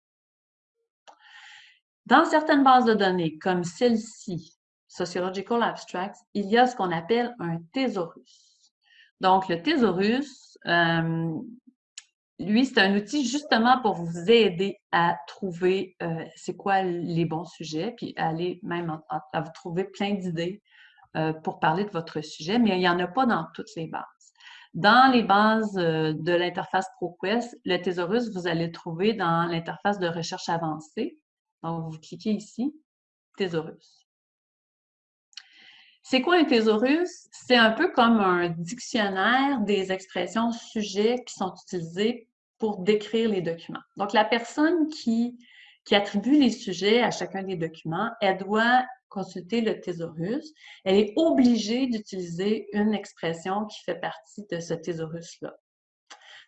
Dans certaines bases de données, comme celle-ci, Sociological Abstracts, il y a ce qu'on appelle un thésaurus. Donc, le thésaurus, euh, lui, c'est un outil justement pour vous aider à trouver euh, c'est quoi les bons sujets, puis aller même à, vous trouver plein d'idées euh, pour parler de votre sujet, mais il n'y en a pas dans toutes les bases. Dans les bases euh, de l'interface ProQuest, le thésaurus, vous allez le trouver dans l'interface de recherche avancée. Donc, vous cliquez ici, thésaurus. C'est quoi un thésaurus? C'est un peu comme un dictionnaire des expressions sujets qui sont utilisées pour décrire les documents. Donc, la personne qui, qui attribue les sujets à chacun des documents, elle doit consulter le thésaurus, elle est obligée d'utiliser une expression qui fait partie de ce thésaurus-là.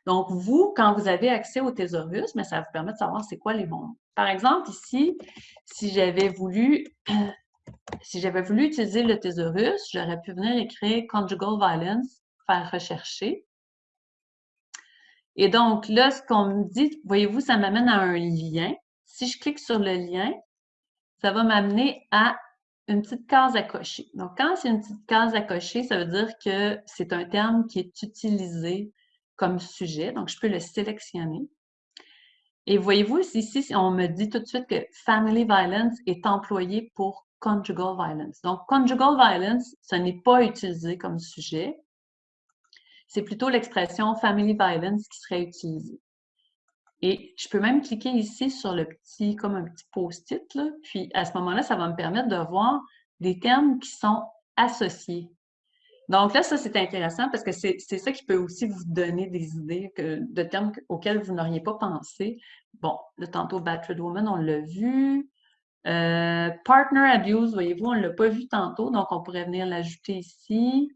Donc, vous, quand vous avez accès au thésaurus, mais ça vous permet de savoir c'est quoi les mots. Par exemple, ici, si j'avais voulu, si j'avais voulu utiliser le thésaurus, j'aurais pu venir écrire conjugal violence, faire rechercher. Et donc, là, ce qu'on me dit, voyez-vous, ça m'amène à un lien. Si je clique sur le lien, ça va m'amener à une petite case à cocher. Donc, quand c'est une petite case à cocher, ça veut dire que c'est un terme qui est utilisé comme sujet. Donc, je peux le sélectionner. Et voyez-vous, ici, on me dit tout de suite que Family Violence est employé pour conjugal violence. Donc, conjugal violence, ce n'est pas utilisé comme sujet. C'est plutôt l'expression family violence qui serait utilisée. Et je peux même cliquer ici sur le petit, comme un petit post-it, puis à ce moment-là, ça va me permettre de voir des termes qui sont associés. Donc là, ça, c'est intéressant parce que c'est ça qui peut aussi vous donner des idées de termes auxquels vous n'auriez pas pensé. Bon, le tantôt Battered Woman, on l'a vu. Euh, partner abuse, voyez-vous, on ne l'a pas vu tantôt, donc on pourrait venir l'ajouter ici.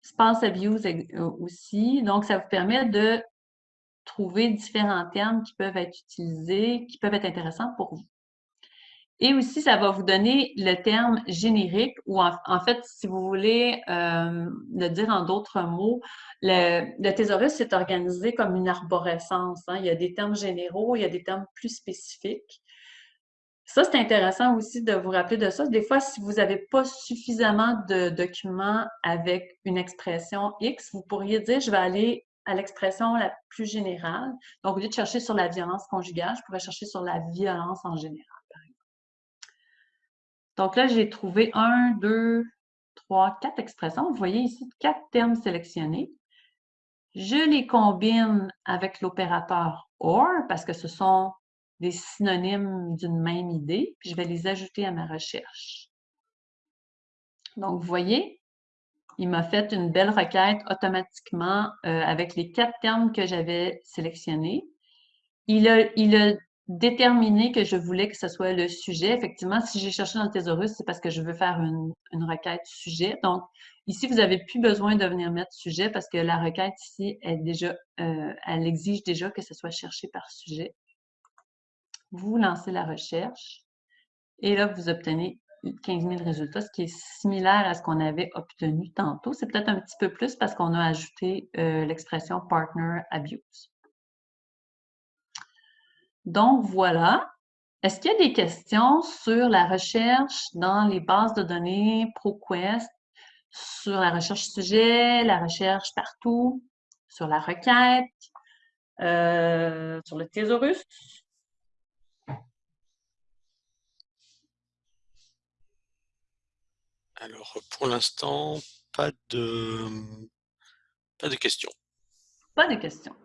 Spouse abuse euh, aussi. Donc, ça vous permet de trouver différents termes qui peuvent être utilisés, qui peuvent être intéressants pour vous. Et aussi, ça va vous donner le terme générique ou en, fait, si vous voulez euh, le dire en d'autres mots, le, thésaurus est organisé comme une arborescence. Hein. Il y a des termes généraux, il y a des termes plus spécifiques. Ça, c'est intéressant aussi de vous rappeler de ça. Des fois, si vous n'avez pas suffisamment de documents avec une expression X, vous pourriez dire, je vais aller à l'expression la plus générale. Donc, au lieu de chercher sur la violence conjugale, je pourrais chercher sur la violence en général, par exemple. Donc là, j'ai trouvé un, deux, trois, quatre expressions. Vous voyez ici quatre termes sélectionnés. Je les combine avec l'opérateur OR parce que ce sont des synonymes d'une même idée, puis je vais les ajouter à ma recherche. Donc, vous voyez, il m'a fait une belle requête automatiquement euh, avec les quatre termes que j'avais sélectionnés. Il a, déterminé que je voulais que ce soit le sujet. Effectivement, si j'ai cherché dans le thésaurus, c'est parce que je veux faire une, requête sujet. Donc, ici, vous n'avez plus besoin de venir mettre sujet parce que la requête ici, euh, elle exige déjà que ce soit cherché par sujet. Vous lancez la recherche et là, vous obtenez 15 000 résultats, ce qui est similaire à ce qu'on avait obtenu tantôt. C'est peut-être un petit peu plus parce qu'on a ajouté euh, l'expression partner abuse. Donc, voilà. Est-ce qu'il y a des questions sur la recherche dans les bases de données ProQuest, sur la recherche sujet, la recherche partout, sur la requête, euh, sur le thésaurus? Alors, pour l'instant, pas de, pas de questions. Pas de questions.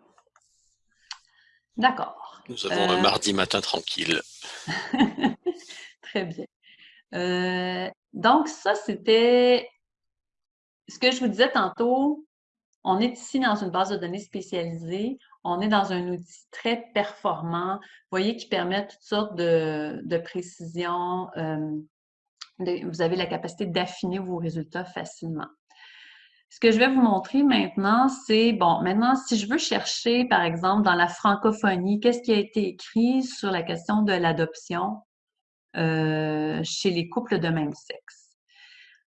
D'accord. Nous avons un euh, mardi matin tranquille. Très bien. Euh, donc, ça, c'était ce que je vous disais tantôt. On est ici dans une base de données spécialisée. On est dans un outil très performant, vous voyez, qui permet toutes sortes de, de précisions, euh, vous avez la capacité d'affiner vos résultats facilement. Ce que je vais vous montrer maintenant, c'est, bon, maintenant, si je veux chercher, par exemple, dans la francophonie, qu'est-ce qui a été écrit sur la question de l'adoption euh, chez les couples de même sexe?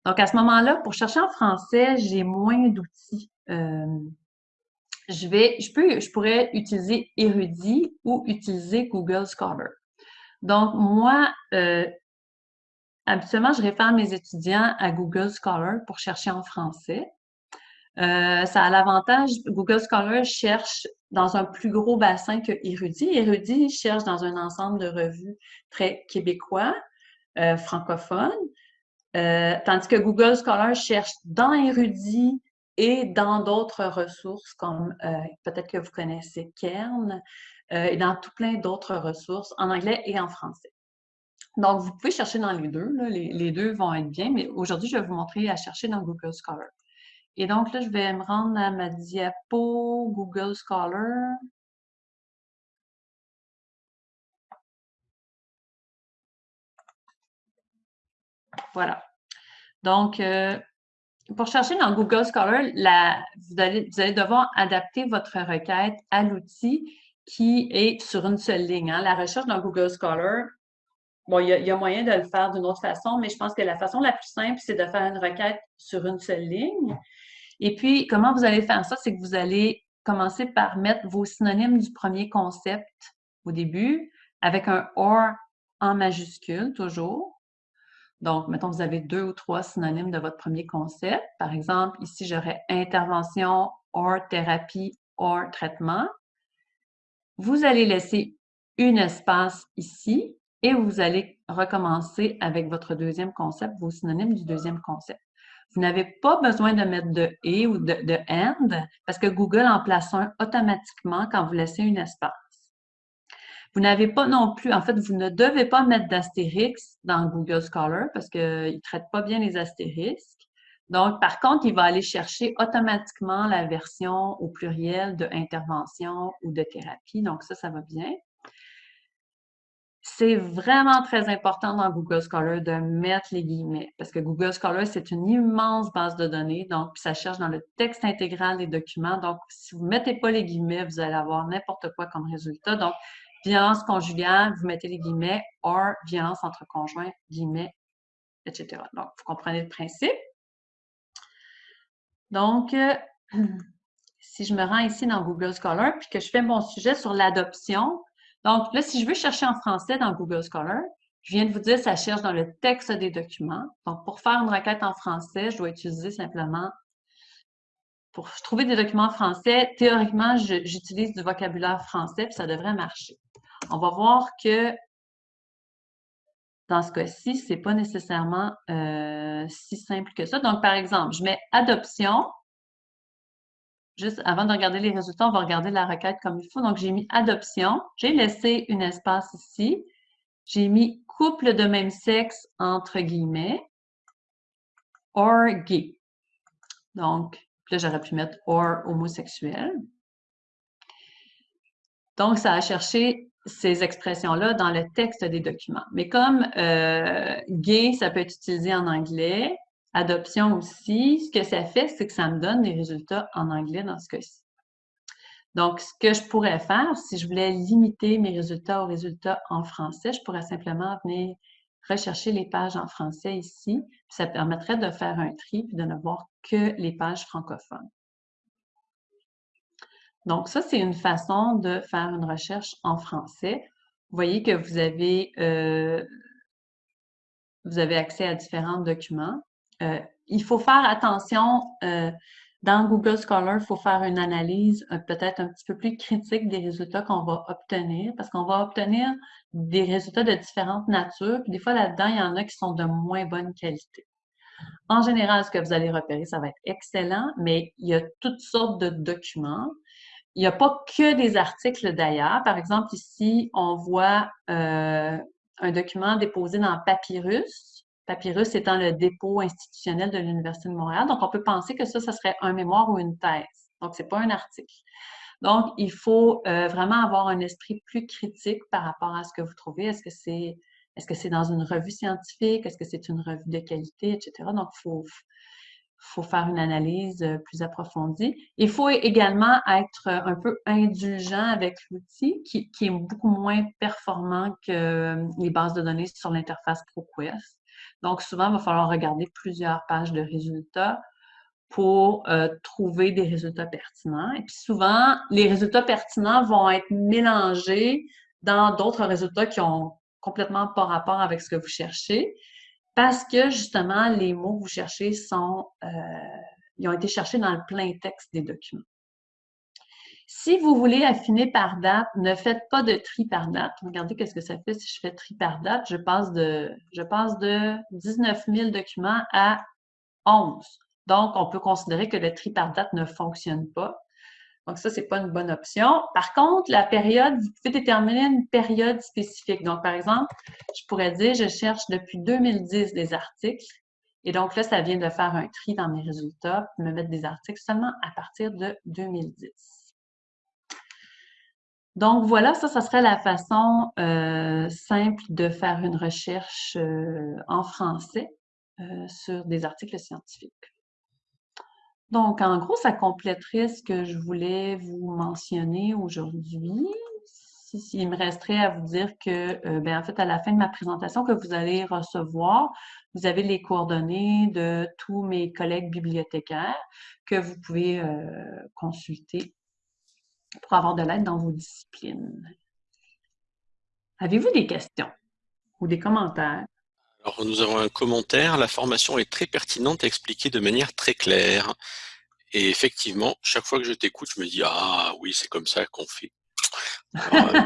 Donc, à ce moment-là, pour chercher en français, j'ai moins d'outils. Euh, je vais, je peux, je pourrais utiliser Érudit ou utiliser Google Scholar. Donc, moi, euh, Habituellement, je réfère mes étudiants à Google Scholar pour chercher en français. Euh, ça a l'avantage, Google Scholar cherche dans un plus gros bassin que Érudit. Érudit cherche dans un ensemble de revues très québécois, euh, francophones, euh, tandis que Google Scholar cherche dans Érudit et dans d'autres ressources comme peut-être que vous connaissez Kern et dans tout plein d'autres ressources en anglais et en français. Donc, vous pouvez chercher dans les deux. les, deux vont être bien, mais aujourd'hui, je vais vous montrer à chercher dans Google Scholar. Et donc, là, je vais me rendre à ma diapo Google Scholar. Voilà. Donc, euh, pour chercher dans Google Scholar, vous, allez, devoir adapter votre requête à l'outil qui est sur une seule ligne. Hein. La recherche dans Google Scholar, Bon, il y, a, moyen de le faire d'une autre façon, mais je pense que la façon la plus simple, c'est de faire une requête sur une seule ligne. Et puis, comment vous allez faire ça? C'est que vous allez commencer par mettre vos synonymes du premier concept au début, avec un OR en majuscule, toujours. Donc, mettons, vous avez deux ou trois synonymes de votre premier concept. Par exemple, ici, j'aurais intervention, or thérapie, or traitement. Vous allez laisser une espace ici et vous allez recommencer avec votre deuxième concept, vos synonymes du deuxième concept. Vous n'avez pas besoin de mettre de « et » ou de, de and parce que Google en place un automatiquement quand vous laissez une espace. Vous n'avez pas non plus, en fait, vous ne devez pas mettre d'astérix dans Google Scholar parce qu'il ne traite pas bien les astérisques. Donc, par contre, il va aller chercher automatiquement la version au pluriel de intervention ou de thérapie. Donc, ça, ça va bien. C'est vraiment très important dans Google Scholar de mettre les guillemets parce que Google Scholar, c'est une immense base de données. Donc, ça cherche dans le texte intégral des documents. Donc, si vous ne mettez pas les guillemets, vous allez avoir n'importe quoi comme résultat. Donc, violence conjugale, vous mettez les guillemets, or violence entre conjoints, guillemets, etc. Donc, vous comprenez le principe? Donc, euh, si je me rends ici dans Google Scholar, puis que je fais mon sujet sur l'adoption, donc là, si je veux chercher en français dans Google Scholar, je viens de vous dire, ça cherche dans le texte des documents. Donc, pour faire une requête en français, je dois utiliser simplement, pour trouver des documents en français, théoriquement, j'utilise du vocabulaire français, puis ça devrait marcher. On va voir que dans ce cas-ci, ce n'est pas nécessairement euh, si simple que ça. Donc, par exemple, je mets adoption. Juste avant de regarder les résultats, on va regarder la requête comme il faut. Donc, j'ai mis adoption. J'ai laissé un espace ici. J'ai mis couple de même sexe entre guillemets or gay. Donc, là, j'aurais pu mettre or homosexuel. Donc, ça a cherché ces expressions-là dans le texte des documents. Mais comme euh, gay, ça peut être utilisé en anglais, adoption aussi, ce que ça fait, c'est que ça me donne des résultats en anglais dans ce cas-ci. Donc, ce que je pourrais faire, si je voulais limiter mes résultats aux résultats en français, je pourrais simplement venir rechercher les pages en français ici. ça permettrait de faire un tri et de ne voir que les pages francophones. Donc, ça, c'est une façon de faire une recherche en français. Vous voyez que vous avez, euh, vous avez accès à différents documents. Euh, il faut faire attention, euh, dans Google Scholar, il faut faire une analyse peut-être un petit peu plus critique des résultats qu'on va obtenir, parce qu'on va obtenir des résultats de différentes natures. Puis des fois, là-dedans, il y en a qui sont de moins bonne qualité. En général, ce que vous allez repérer, ça va être excellent, mais il y a toutes sortes de documents. Il n'y a pas que des articles d'ailleurs. Par exemple, ici, on voit euh, un document déposé dans Papyrus. Papyrus étant le dépôt institutionnel de l'Université de Montréal. Donc, on peut penser que ça, ce serait un mémoire ou une thèse. Donc, ce n'est pas un article. Donc, il faut euh, vraiment avoir un esprit plus critique par rapport à ce que vous trouvez. Est-ce que c'est est-ce que dans une revue scientifique? Est-ce que c'est une revue de qualité, etc.? Donc, il faut, faut faire une analyse euh, plus approfondie. Il faut également être un peu indulgent avec l'outil qui, est beaucoup moins performant que euh, les bases de données sur l'interface ProQuest. Donc, souvent, il va falloir regarder plusieurs pages de résultats pour euh, trouver des résultats pertinents. Et puis souvent, les résultats pertinents vont être mélangés dans d'autres résultats qui ont complètement pas rapport avec ce que vous cherchez parce que justement, les mots que vous cherchez sont, euh, ils ont été cherchés dans le plein texte des documents. Si vous voulez affiner par date, ne faites pas de tri par date. Regardez qu'est-ce que ça fait si je fais tri par date. Je passe de, je passe de 19 000 documents à 11. Donc, on peut considérer que le tri par date ne fonctionne pas. Donc, ça, ce n'est pas une bonne option. Par contre, la période, vous pouvez déterminer une période spécifique. Donc, par exemple, je pourrais dire, je cherche depuis 2010 des articles. Et donc là, ça vient de faire un tri dans mes résultats, me mettre des articles seulement à partir de 2010. Donc voilà, ça, ça serait la façon euh, simple de faire une recherche euh, en français euh, sur des articles scientifiques. Donc, en gros, ça compléterait ce que je voulais vous mentionner aujourd'hui. il me resterait à vous dire que, ben, en fait, à la fin de ma présentation que vous allez recevoir, vous avez les coordonnées de tous mes collègues bibliothécaires que vous pouvez consulter pour avoir de l'aide dans vos disciplines. Avez-vous des questions ou des commentaires? Alors, nous avons un commentaire. La formation est très pertinente et expliquée de manière très claire. Et effectivement, chaque fois que je t'écoute, je me dis Ah oui, c'est comme ça qu'on fait. Euh,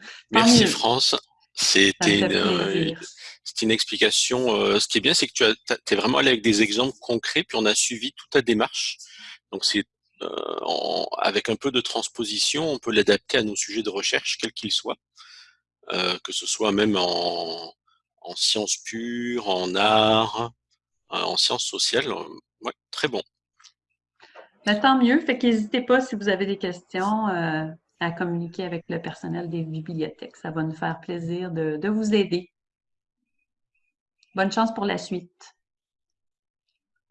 merci France. C'était une, une, explication. ce qui est bien, c'est que tu es vraiment allé avec des exemples concrets, puis on a suivi toute ta démarche. Donc c'est avec un peu de transposition, on peut l'adapter à nos sujets de recherche, quels qu'ils soient, que ce soit même en, en sciences pures, en art, en sciences sociales. Très bon. Ben, tant mieux. Fait qu'hésitez pas si vous avez des questions euh, à communiquer avec le personnel des bibliothèques. Ça va nous faire plaisir de vous aider. Bonne chance pour la suite.